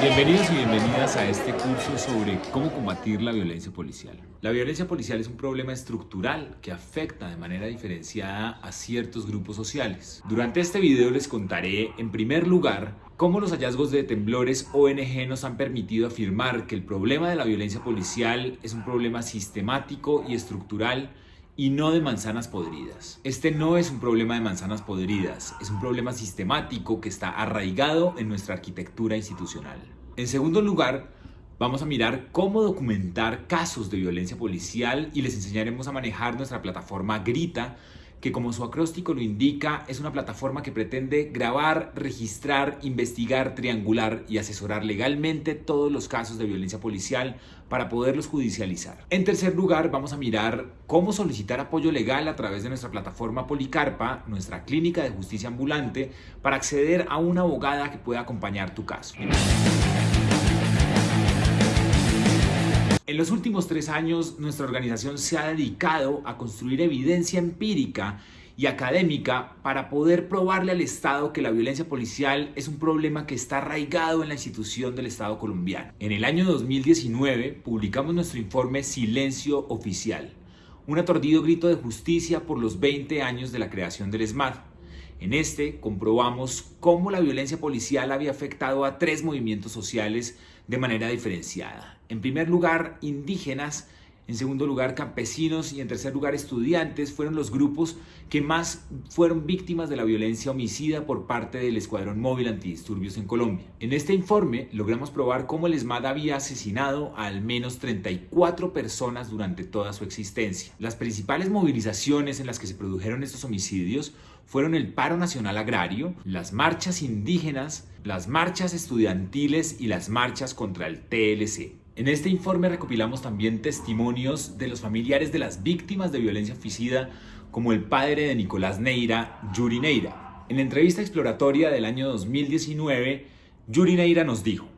Bienvenidos y bienvenidas a este curso sobre cómo combatir la violencia policial. La violencia policial es un problema estructural que afecta de manera diferenciada a ciertos grupos sociales. Durante este video les contaré, en primer lugar, cómo los hallazgos de temblores ONG nos han permitido afirmar que el problema de la violencia policial es un problema sistemático y estructural y no de manzanas podridas. Este no es un problema de manzanas podridas, es un problema sistemático que está arraigado en nuestra arquitectura institucional. En segundo lugar, vamos a mirar cómo documentar casos de violencia policial y les enseñaremos a manejar nuestra plataforma Grita que como su acróstico lo indica, es una plataforma que pretende grabar, registrar, investigar, triangular y asesorar legalmente todos los casos de violencia policial para poderlos judicializar. En tercer lugar, vamos a mirar cómo solicitar apoyo legal a través de nuestra plataforma Policarpa, nuestra clínica de justicia ambulante, para acceder a una abogada que pueda acompañar tu caso. En los últimos tres años, nuestra organización se ha dedicado a construir evidencia empírica y académica para poder probarle al Estado que la violencia policial es un problema que está arraigado en la institución del Estado colombiano. En el año 2019 publicamos nuestro informe Silencio Oficial, un atordido grito de justicia por los 20 años de la creación del ESMAD. En este comprobamos cómo la violencia policial había afectado a tres movimientos sociales de manera diferenciada. En primer lugar, indígenas, en segundo lugar, campesinos y en tercer lugar, estudiantes fueron los grupos que más fueron víctimas de la violencia homicida por parte del Escuadrón Móvil Antidisturbios en Colombia. En este informe logramos probar cómo el ESMAD había asesinado a al menos 34 personas durante toda su existencia. Las principales movilizaciones en las que se produjeron estos homicidios fueron el paro nacional agrario, las marchas indígenas, las marchas estudiantiles y las marchas contra el TLC. En este informe recopilamos también testimonios de los familiares de las víctimas de violencia oficida, como el padre de Nicolás Neira, Yuri Neira. En la entrevista exploratoria del año 2019, Yuri Neira nos dijo,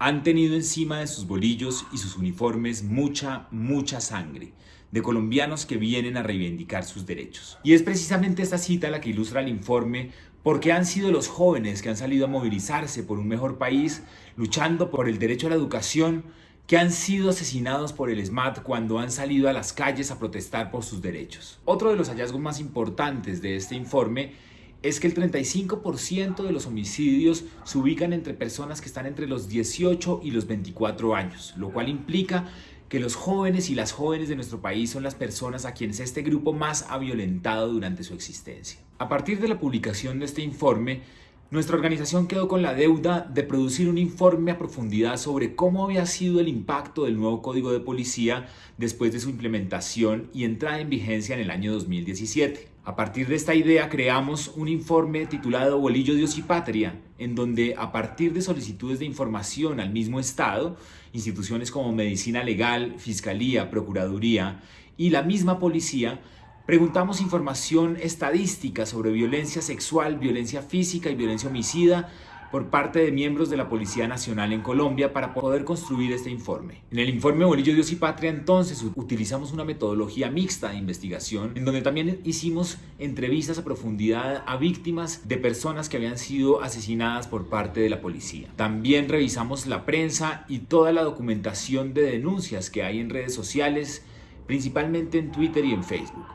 han tenido encima de sus bolillos y sus uniformes mucha, mucha sangre de colombianos que vienen a reivindicar sus derechos. Y es precisamente esta cita la que ilustra el informe porque han sido los jóvenes que han salido a movilizarse por un mejor país, luchando por el derecho a la educación, que han sido asesinados por el SMAT cuando han salido a las calles a protestar por sus derechos. Otro de los hallazgos más importantes de este informe es que el 35% de los homicidios se ubican entre personas que están entre los 18 y los 24 años, lo cual implica que los jóvenes y las jóvenes de nuestro país son las personas a quienes este grupo más ha violentado durante su existencia. A partir de la publicación de este informe, nuestra organización quedó con la deuda de producir un informe a profundidad sobre cómo había sido el impacto del nuevo Código de Policía después de su implementación y entrada en vigencia en el año 2017. A partir de esta idea creamos un informe titulado Bolillo, Dios y Patria, en donde a partir de solicitudes de información al mismo Estado, instituciones como Medicina Legal, Fiscalía, Procuraduría y la misma Policía, preguntamos información estadística sobre violencia sexual, violencia física y violencia homicida por parte de miembros de la Policía Nacional en Colombia para poder construir este informe. En el informe Bolillo, Dios y Patria entonces utilizamos una metodología mixta de investigación en donde también hicimos entrevistas a profundidad a víctimas de personas que habían sido asesinadas por parte de la policía. También revisamos la prensa y toda la documentación de denuncias que hay en redes sociales, principalmente en Twitter y en Facebook.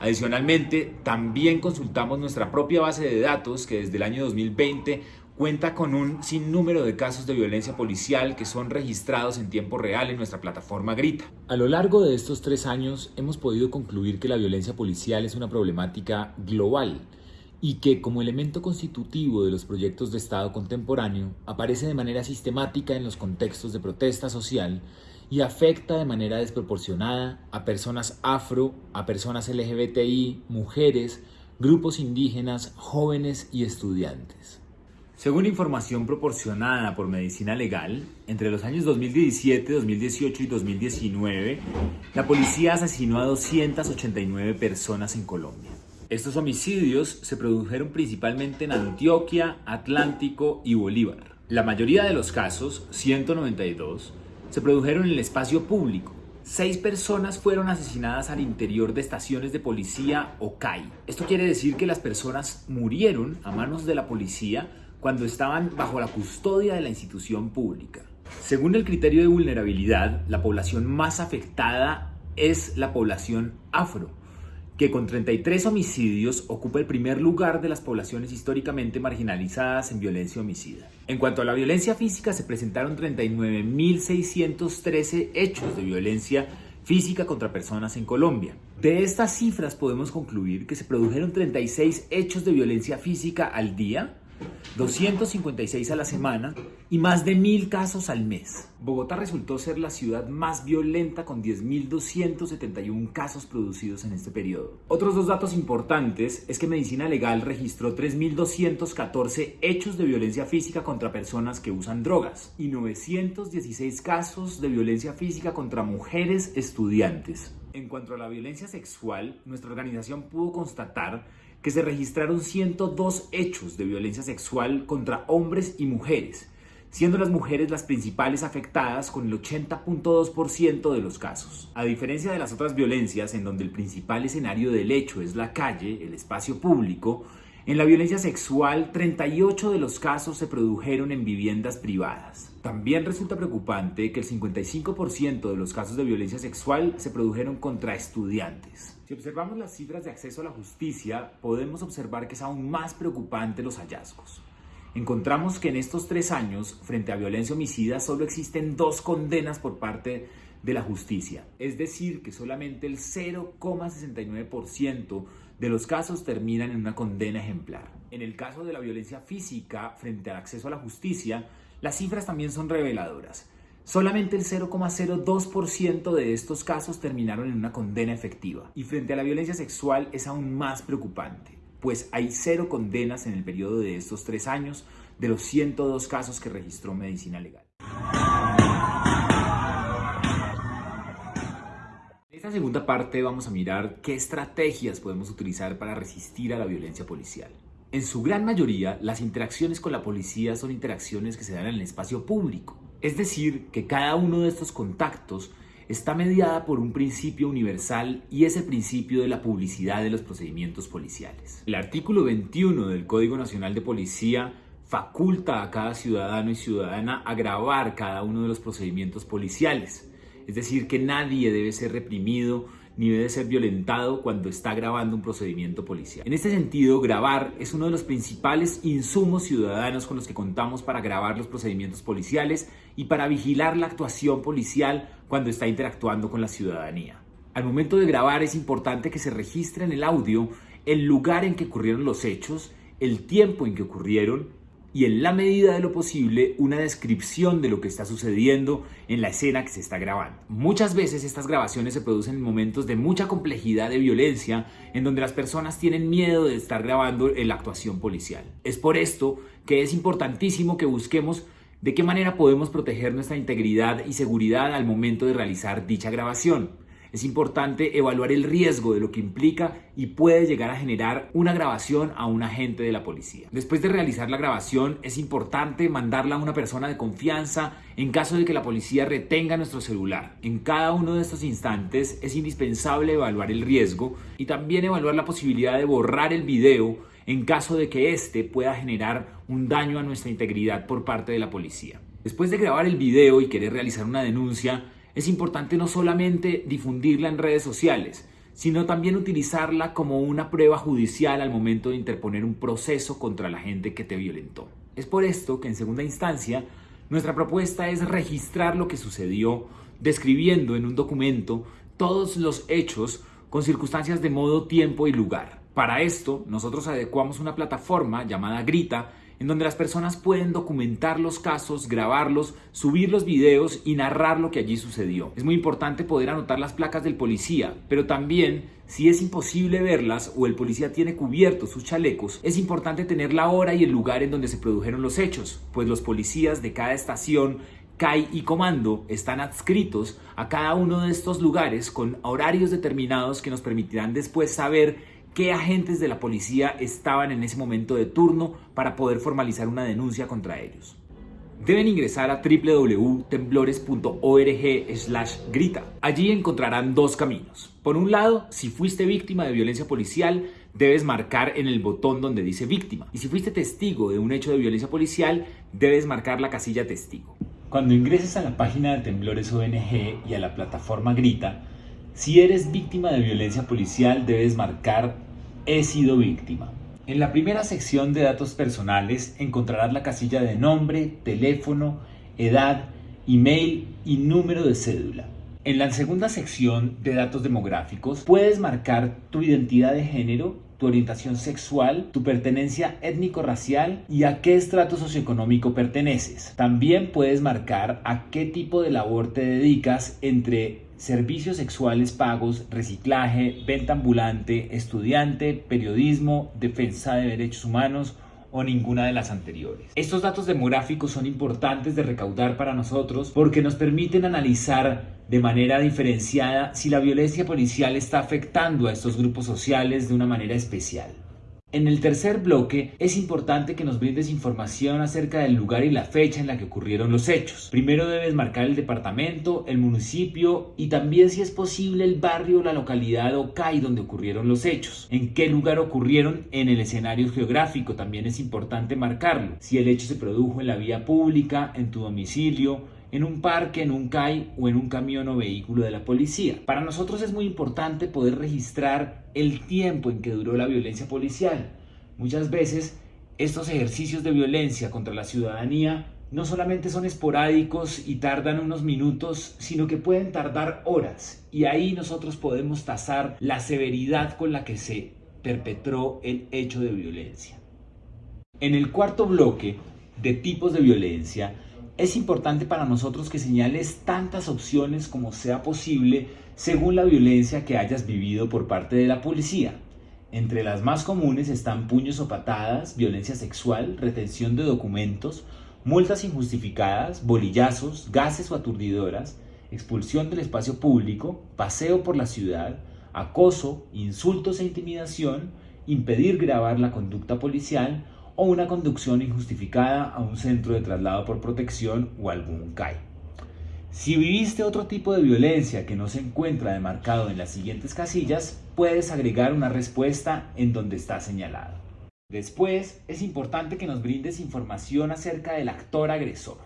Adicionalmente, también consultamos nuestra propia base de datos que desde el año 2020 cuenta con un sinnúmero de casos de violencia policial que son registrados en tiempo real en nuestra plataforma Grita. A lo largo de estos tres años hemos podido concluir que la violencia policial es una problemática global y que como elemento constitutivo de los proyectos de Estado contemporáneo aparece de manera sistemática en los contextos de protesta social y afecta de manera desproporcionada a personas afro, a personas LGBTI, mujeres, grupos indígenas, jóvenes y estudiantes. Según información proporcionada por Medicina Legal, entre los años 2017, 2018 y 2019, la policía asesinó a 289 personas en Colombia. Estos homicidios se produjeron principalmente en Antioquia, Atlántico y Bolívar. La mayoría de los casos, 192, se produjeron en el espacio público, Seis personas fueron asesinadas al interior de estaciones de policía o CAI. Esto quiere decir que las personas murieron a manos de la policía cuando estaban bajo la custodia de la institución pública. Según el criterio de vulnerabilidad, la población más afectada es la población afro, que con 33 homicidios ocupa el primer lugar de las poblaciones históricamente marginalizadas en violencia homicida. En cuanto a la violencia física, se presentaron 39.613 hechos de violencia física contra personas en Colombia. De estas cifras podemos concluir que se produjeron 36 hechos de violencia física al día, 256 a la semana y más de mil casos al mes. Bogotá resultó ser la ciudad más violenta con 10.271 casos producidos en este periodo. Otros dos datos importantes es que Medicina Legal registró 3.214 hechos de violencia física contra personas que usan drogas y 916 casos de violencia física contra mujeres estudiantes. En cuanto a la violencia sexual, nuestra organización pudo constatar que se registraron 102 hechos de violencia sexual contra hombres y mujeres, siendo las mujeres las principales afectadas con el 80.2% de los casos. A diferencia de las otras violencias en donde el principal escenario del hecho es la calle, el espacio público, en la violencia sexual 38 de los casos se produjeron en viviendas privadas. También resulta preocupante que el 55% de los casos de violencia sexual se produjeron contra estudiantes. Si observamos las cifras de acceso a la justicia, podemos observar que es aún más preocupante los hallazgos. Encontramos que en estos tres años, frente a violencia homicida, solo existen dos condenas por parte de la justicia. Es decir, que solamente el 0,69% de los casos terminan en una condena ejemplar. En el caso de la violencia física frente al acceso a la justicia, las cifras también son reveladoras. Solamente el 0,02% de estos casos terminaron en una condena efectiva. Y frente a la violencia sexual es aún más preocupante, pues hay cero condenas en el periodo de estos tres años de los 102 casos que registró Medicina Legal. En esta segunda parte vamos a mirar qué estrategias podemos utilizar para resistir a la violencia policial. En su gran mayoría, las interacciones con la policía son interacciones que se dan en el espacio público es decir, que cada uno de estos contactos está mediada por un principio universal y es el principio de la publicidad de los procedimientos policiales. El artículo 21 del Código Nacional de Policía faculta a cada ciudadano y ciudadana a grabar cada uno de los procedimientos policiales. Es decir, que nadie debe ser reprimido ni debe ser violentado cuando está grabando un procedimiento policial. En este sentido, grabar es uno de los principales insumos ciudadanos con los que contamos para grabar los procedimientos policiales y para vigilar la actuación policial cuando está interactuando con la ciudadanía. Al momento de grabar es importante que se registre en el audio el lugar en que ocurrieron los hechos, el tiempo en que ocurrieron y en la medida de lo posible una descripción de lo que está sucediendo en la escena que se está grabando. Muchas veces estas grabaciones se producen en momentos de mucha complejidad de violencia en donde las personas tienen miedo de estar grabando la actuación policial. Es por esto que es importantísimo que busquemos de qué manera podemos proteger nuestra integridad y seguridad al momento de realizar dicha grabación es importante evaluar el riesgo de lo que implica y puede llegar a generar una grabación a un agente de la policía. Después de realizar la grabación es importante mandarla a una persona de confianza en caso de que la policía retenga nuestro celular. En cada uno de estos instantes es indispensable evaluar el riesgo y también evaluar la posibilidad de borrar el video en caso de que éste pueda generar un daño a nuestra integridad por parte de la policía. Después de grabar el video y querer realizar una denuncia, es importante no solamente difundirla en redes sociales, sino también utilizarla como una prueba judicial al momento de interponer un proceso contra la gente que te violentó. Es por esto que en segunda instancia nuestra propuesta es registrar lo que sucedió, describiendo en un documento todos los hechos con circunstancias de modo, tiempo y lugar. Para esto, nosotros adecuamos una plataforma llamada Grita en donde las personas pueden documentar los casos, grabarlos, subir los videos y narrar lo que allí sucedió. Es muy importante poder anotar las placas del policía, pero también si es imposible verlas o el policía tiene cubiertos sus chalecos, es importante tener la hora y el lugar en donde se produjeron los hechos, pues los policías de cada estación CAI y Comando están adscritos a cada uno de estos lugares con horarios determinados que nos permitirán después saber qué agentes de la policía estaban en ese momento de turno para poder formalizar una denuncia contra ellos. deben ingresar a www.temblores.org/grita. Allí encontrarán dos caminos. Por un lado, si fuiste víctima de violencia policial, debes marcar en el botón donde dice víctima. Y si fuiste testigo de un hecho de violencia policial, debes marcar la casilla testigo. Cuando ingreses a la página de Temblores ONG y a la plataforma Grita, si eres víctima de violencia policial, debes marcar he sido víctima. En la primera sección de datos personales encontrarás la casilla de nombre, teléfono, edad, email y número de cédula. En la segunda sección de datos demográficos puedes marcar tu identidad de género, tu orientación sexual, tu pertenencia étnico-racial y a qué estrato socioeconómico perteneces. También puedes marcar a qué tipo de labor te dedicas entre servicios sexuales pagos, reciclaje, venta ambulante, estudiante, periodismo, defensa de derechos humanos o ninguna de las anteriores. Estos datos demográficos son importantes de recaudar para nosotros porque nos permiten analizar de manera diferenciada si la violencia policial está afectando a estos grupos sociales de una manera especial. En el tercer bloque es importante que nos brindes información acerca del lugar y la fecha en la que ocurrieron los hechos. Primero debes marcar el departamento, el municipio y también si es posible el barrio, la localidad o CAI donde ocurrieron los hechos. En qué lugar ocurrieron en el escenario geográfico también es importante marcarlo. Si el hecho se produjo en la vía pública, en tu domicilio, en un parque, en un CAI o en un camión o vehículo de la policía. Para nosotros es muy importante poder registrar el tiempo en que duró la violencia policial. Muchas veces estos ejercicios de violencia contra la ciudadanía no solamente son esporádicos y tardan unos minutos, sino que pueden tardar horas. Y ahí nosotros podemos tasar la severidad con la que se perpetró el hecho de violencia. En el cuarto bloque de tipos de violencia, es importante para nosotros que señales tantas opciones como sea posible según la violencia que hayas vivido por parte de la policía. Entre las más comunes están puños o patadas, violencia sexual, retención de documentos, multas injustificadas, bolillazos, gases o aturdidoras, expulsión del espacio público, paseo por la ciudad, acoso, insultos e intimidación, impedir grabar la conducta policial o una conducción injustificada a un centro de traslado por protección o algún CAI. Si viviste otro tipo de violencia que no se encuentra demarcado en las siguientes casillas, puedes agregar una respuesta en donde está señalado. Después, es importante que nos brindes información acerca del actor agresor.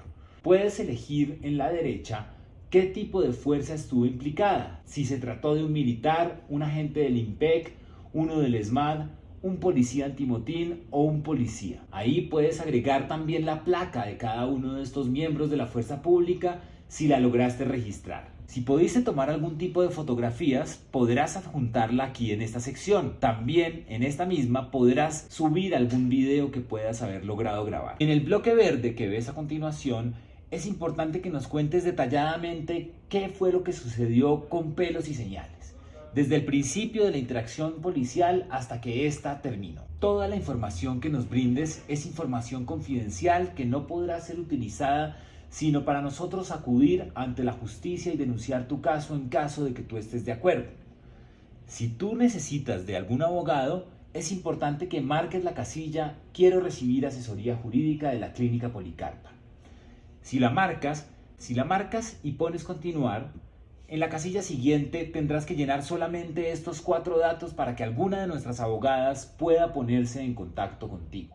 Puedes elegir en la derecha qué tipo de fuerza estuvo implicada, si se trató de un militar, un agente del IMPEC, uno del ESMAD, un policía antimotín o un policía. Ahí puedes agregar también la placa de cada uno de estos miembros de la fuerza pública si la lograste registrar. Si pudiste tomar algún tipo de fotografías, podrás adjuntarla aquí en esta sección. También en esta misma podrás subir algún video que puedas haber logrado grabar. En el bloque verde que ves a continuación, es importante que nos cuentes detalladamente qué fue lo que sucedió con pelos y señales desde el principio de la interacción policial hasta que ésta terminó. Toda la información que nos brindes es información confidencial que no podrá ser utilizada sino para nosotros acudir ante la justicia y denunciar tu caso en caso de que tú estés de acuerdo. Si tú necesitas de algún abogado, es importante que marques la casilla Quiero recibir asesoría jurídica de la Clínica Policarpa. Si la marcas, si la marcas y pones continuar, en la casilla siguiente tendrás que llenar solamente estos cuatro datos para que alguna de nuestras abogadas pueda ponerse en contacto contigo.